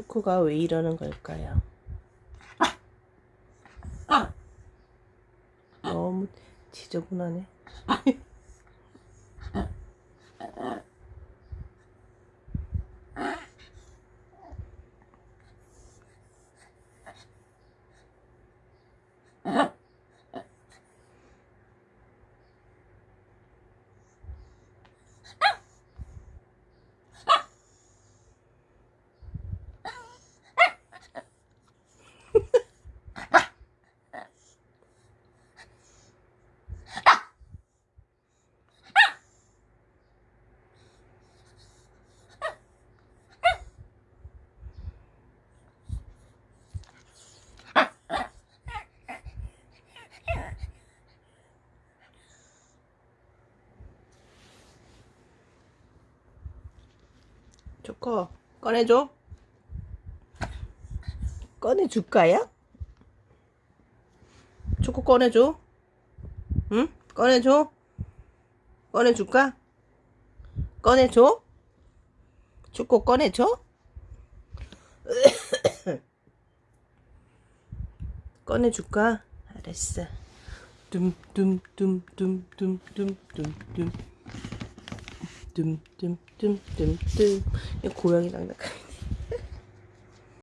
초코가 왜 이러는 걸까요? 너무 지저분하네. 초코 꺼내줘. 꺼내줄까요? 초코 꺼내줘. 응? 꺼내줘. 꺼내줄까? 꺼내줘. 초코 꺼내줘. 꺼내줄까? 알았어. 둠둠둠둠둠둠둠 둠 이 고양이 장난감